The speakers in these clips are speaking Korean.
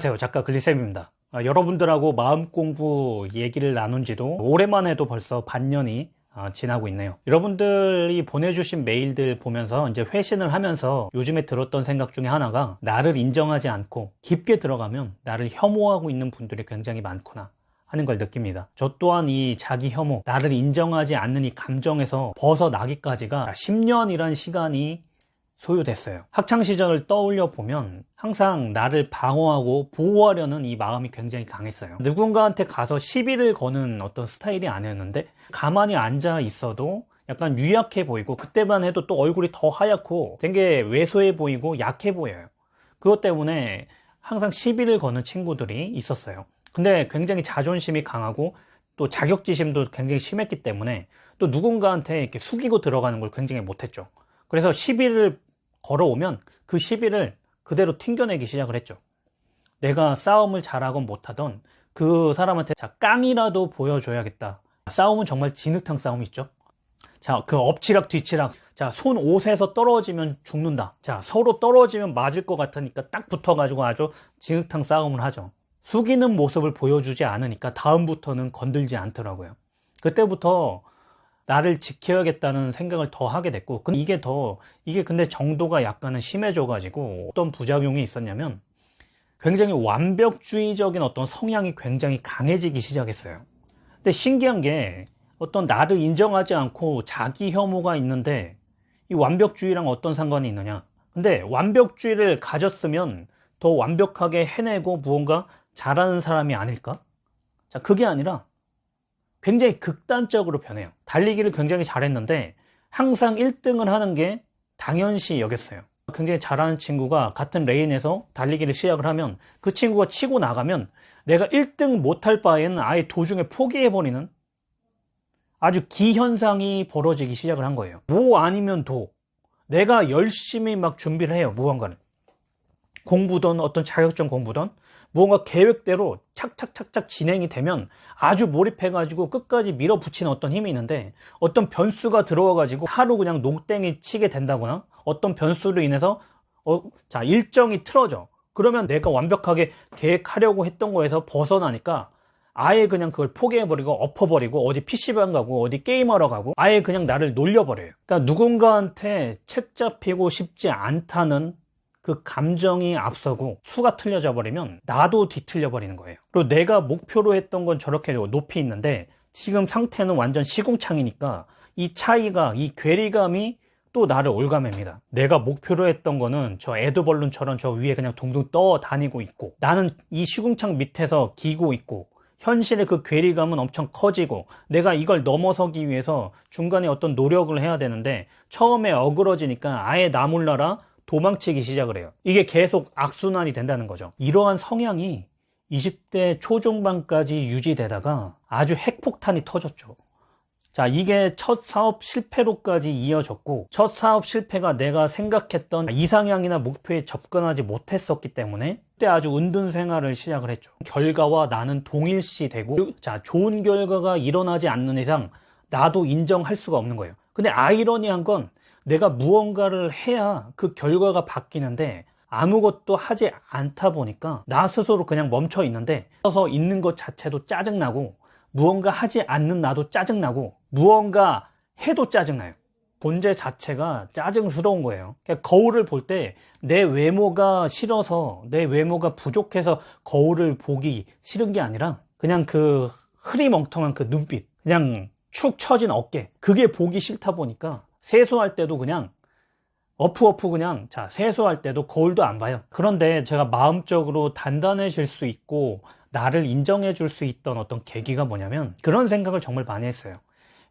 안녕하세요. 작가 글리쌤입니다. 아, 여러분들하고 마음 공부 얘기를 나눈 지도 해도 벌써 반년이 아, 지나고 있네요. 여러분들이 보내주신 메일들 보면서 이제 회신을 하면서 요즘에 들었던 생각 중에 하나가 나를 인정하지 않고 깊게 들어가면 나를 혐오하고 있는 분들이 굉장히 많구나 하는 걸 느낍니다. 저 또한 이 자기 혐오 나를 인정하지 않는 이 감정에서 벗어나기까지가 10년이란 시간이 소요됐어요. 학창시절을 떠올려 보면 항상 나를 방어하고 보호하려는 이 마음이 굉장히 강했어요. 누군가한테 가서 시비를 거는 어떤 스타일이 아니었는데 가만히 앉아 있어도 약간 유약해 보이고 그때만 해도 또 얼굴이 더 하얗고 되게 왜소해 보이고 약해 보여요. 그것 때문에 항상 시비를 거는 친구들이 있었어요. 근데 굉장히 자존심이 강하고 또 자격지심도 굉장히 심했기 때문에 또 누군가한테 이렇게 숙이고 들어가는 걸 굉장히 못했죠. 그래서 시비를 걸어오면 그 시비를 그대로 튕겨내기 시작을 했죠. 내가 싸움을 잘하건 못하던 그 사람한테 자 깡이라도 보여줘야겠다. 싸움은 정말 진흙탕 싸움 있죠. 자 그 엎치락 뒤치락. 자손 옷에서 떨어지면 죽는다. 자 서로 떨어지면 맞을 것 같으니까 딱 붙어 가지고 아주 진흙탕 싸움을 하죠. 숙이는 모습을 보여주지 않으니까 다음부터는 건들지 않더라고요. 그때부터 나를 지켜야겠다는 생각을 더 하게 됐고 이게 더 이게 근데 정도가 약간은 심해져 가지고 어떤 부작용이 있었냐면 굉장히 완벽주의적인 어떤 성향이 굉장히 강해지기 시작했어요. 근데 신기한 게 어떤 나를 인정하지 않고 자기 혐오가 있는데 이 완벽주의랑 어떤 상관이 있느냐? 근데 완벽주의를 가졌으면 더 완벽하게 해내고 무언가 잘하는 사람이 아닐까? 자 그게 아니라 굉장히 극단적으로 변해요. 달리기를 굉장히 잘했는데 항상 1등을 하는 게 당연시 여겼어요. 굉장히 잘하는 친구가 같은 레인에서 달리기를 시작을 하면 그 친구가 치고 나가면 내가 1등 못할 바에는 아예 도중에 포기해버리는 아주 기현상이 벌어지기 시작을 한 거예요. 뭐 아니면 도. 내가 열심히 막 준비를 해요 무언가를 공부든 어떤 자격증 공부든 무언가 계획대로 착착착착 진행이 되면 아주 몰입해 가지고 끝까지 밀어붙이는 어떤 힘이 있는데 어떤 변수가 들어와 가지고 하루 그냥 농땡이 치게 된다거나 어떤 변수로 인해서 어, 자 일정이 틀어져. 그러면 내가 완벽하게 계획하려고 했던 거에서 벗어나니까 아예 그냥 그걸 포기해버리고 엎어버리고 어디 PC방 가고 어디 게임하러 가고 아예 그냥 나를 놀려버려요. 그러니까 누군가한테 책 잡히고 싶지 않다는 그 감정이 앞서고 수가 틀려져 버리면 나도 뒤틀려 버리는 거예요. 그리고 내가 목표로 했던 건 저렇게 높이 있는데 지금 상태는 완전 시궁창이니까 이 차이가 이 괴리감이 또 나를 올가맵니다. 내가 목표로 했던 거는 저 에드벌룬처럼 저 위에 그냥 둥둥 떠 다니고 있고 나는 이 시궁창 밑에서 기고 있고 현실의 그 괴리감은 엄청 커지고 내가 이걸 넘어서기 위해서 중간에 어떤 노력을 해야 되는데 처음에 어그러지니까 아예 나 몰라라 도망치기 시작을 해요. 이게 계속 악순환이 된다는 거죠. 이러한 성향이 20대 초중반까지 유지되다가 아주 핵폭탄이 터졌죠. 자 이게 첫 사업 실패로까지 이어졌고 첫 사업 실패가 내가 생각했던 이상향이나 목표에 접근하지 못했었기 때문에 그때 아주 은둔 생활을 시작을 했죠. 결과와 나는 동일시 되고 자 좋은 결과가 일어나지 않는 이상 나도 인정할 수가 없는 거예요. 근데 아이러니한 건 내가 무언가를 해야 그 결과가 바뀌는데 아무것도 하지 않다 보니까 나 스스로 그냥 멈춰 있는데 서서 있는 것 자체도 짜증나고 무언가 하지 않는 나도 짜증나고 무언가 해도 짜증나요. 본제 자체가 짜증스러운 거예요. 그러니까 거울을 볼 때 내 외모가 싫어서 내 외모가 부족해서 거울을 보기 싫은 게 아니라 그냥 그 흐리멍텅한 그 눈빛 그냥 축 처진 어깨 그게 보기 싫다 보니까 세수할 때도 그냥 어프어프 그냥 자 세수할 때도 거울도 안 봐요. 그런데 제가 마음적으로 단단해질 수 있고 나를 인정해 줄 수 있던 어떤 계기가 뭐냐면 그런 생각을 정말 많이 했어요.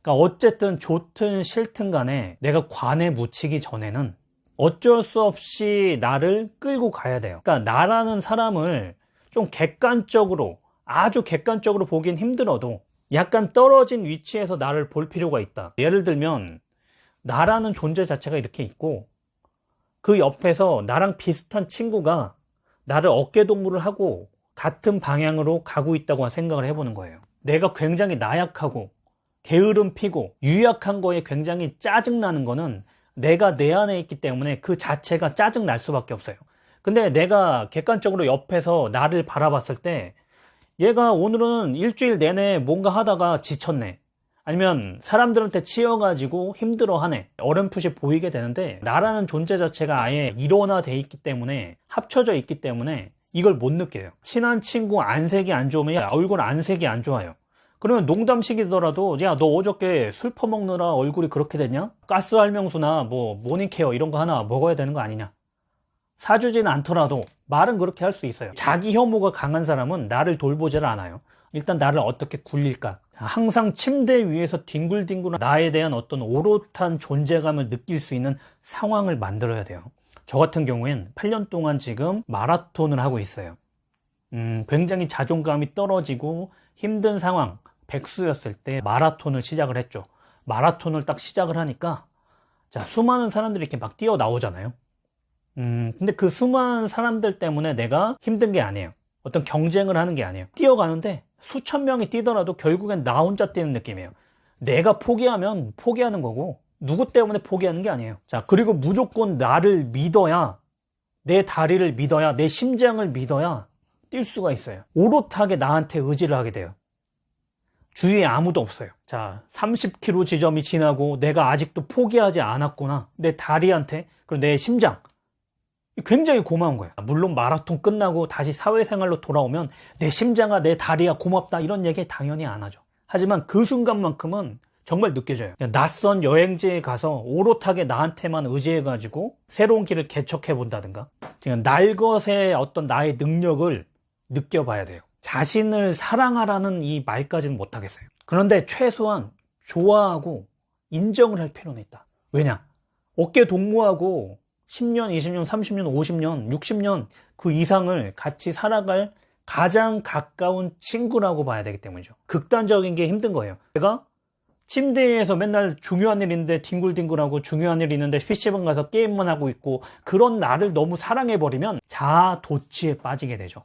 그러니까 어쨌든 좋든 싫든 간에 내가 관에 묻히기 전에는 어쩔 수 없이 나를 끌고 가야 돼요. 그러니까 나라는 사람을 좀 객관적으로 아주 객관적으로 보긴 힘들어도 약간 떨어진 위치에서 나를 볼 필요가 있다. 예를 들면 나라는 존재 자체가 이렇게 있고 그 옆에서 나랑 비슷한 친구가 나를 어깨동무를 하고 같은 방향으로 가고 있다고 생각을 해보는 거예요 내가 굉장히 나약하고 게으름 피고 유약한 거에 굉장히 짜증나는 거는 내가 내 안에 있기 때문에 그 자체가 짜증 날 수밖에 없어요 근데 내가 객관적으로 옆에서 나를 바라봤을 때 얘가 오늘은 일주일 내내 뭔가 하다가 지쳤네. 아니면 사람들한테 치여가지고 힘들어하네. 어렴풋이 보이게 되는데 나라는 존재 자체가 아예 일원화돼 있기 때문에 합쳐져 있기 때문에 이걸 못 느껴요. 친한 친구 안색이 안 좋으면 야, 얼굴 안색이 안 좋아요. 그러면 농담식이더라도 야 너 어저께 술 퍼먹느라 얼굴이 그렇게 됐냐? 가스 할명수나 뭐 모닝케어 이런 거 하나 먹어야 되는 거 아니냐? 사주진 않더라도 말은 그렇게 할 수 있어요. 자기 혐오가 강한 사람은 나를 돌보질 않아요. 일단 나를 어떻게 굴릴까? 항상 침대 위에서 뒹굴뒹굴 나에 대한 어떤 오롯한 존재감을 느낄 수 있는 상황을 만들어야 돼요. 저 같은 경우엔 8년 동안 지금 마라톤을 하고 있어요. 음, 굉장히 자존감이 떨어지고 힘든 상황, 백수였을 때 마라톤을 시작을 했죠. 마라톤을 딱 시작을 하니까 자, 수많은 사람들이 이렇게 막 뛰어 나오잖아요. 음, 근데 그 수많은 사람들 때문에 내가 힘든 게 아니에요. 어떤 경쟁을 하는 게 아니에요. 뛰어가는데 수천 명이 뛰더라도 결국엔 나 혼자 뛰는 느낌이에요. 내가 포기하면 포기하는 거고 누구 때문에 포기하는 게 아니에요. 자, 그리고 무조건 나를 믿어야 내 다리를 믿어야 내 심장을 믿어야 뛸 수가 있어요. 오롯하게 나한테 의지를 하게 돼요. 주위에 아무도 없어요. 자, 30km 지점이 지나고 내가 아직도 포기하지 않았구나. 내 다리한테, 그리고 내 심장. 굉장히 고마운 거예요. 물론 마라톤 끝나고 다시 사회생활로 돌아오면 내 심장아, 내 다리야 고맙다 이런 얘기 당연히 안 하죠. 하지만 그 순간만큼은 정말 느껴져요. 낯선 여행지에 가서 오롯하게 나한테만 의지해 가지고 새로운 길을 개척해 본다든가 날것의 어떤 나의 능력을 느껴봐야 돼요. 자신을 사랑하라는 이 말까지는 못하겠어요. 그런데 최소한 좋아하고 인정을 할 필요는 있다. 왜냐? 어깨 동무하고 10년, 20년, 30년, 50년, 60년 그 이상을 같이 살아갈 가장 가까운 친구라고 봐야 되기 때문이죠. 극단적인 게 힘든 거예요. 제가 침대에서 맨날 중요한 일 있는데 뒹굴뒹굴하고 중요한 일 있는데 PC방 가서 게임만 하고 있고 그런 나를 너무 사랑해버리면 자아 도취에 빠지게 되죠.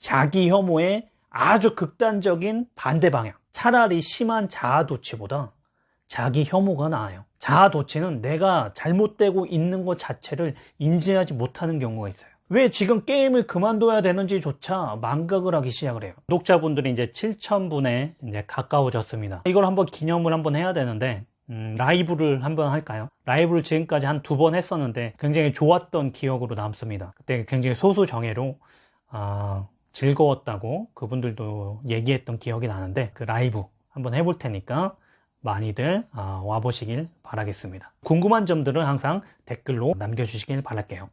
자기 혐오의 아주 극단적인 반대 방향. 차라리 심한 자아 도취보다 자기 혐오가 나아요. 자아 도취는 내가 잘못되고 있는 것 자체를 인지하지 못하는 경우가 있어요. 왜 지금 게임을 그만둬야 되는지조차 망각을 하기 시작을 해요. 구독자분들이 이제 7,000분에 이제 가까워졌습니다. 이걸 한번 기념을 한번 해야 되는데, 음, 라이브를 한번 할까요? 라이브를 지금까지 한 두 번 했었는데 굉장히 좋았던 기억으로 남습니다. 그때 굉장히 소수 정예로, 아, 즐거웠다고 그분들도 얘기했던 기억이 나는데 그 라이브 한번 해볼 테니까 많이들 아, 와보시길 바라겠습니다. 궁금한 점들은 항상 댓글로 남겨주시길 바랄게요.